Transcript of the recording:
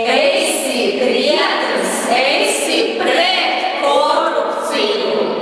Eis-se, criados, eis-se,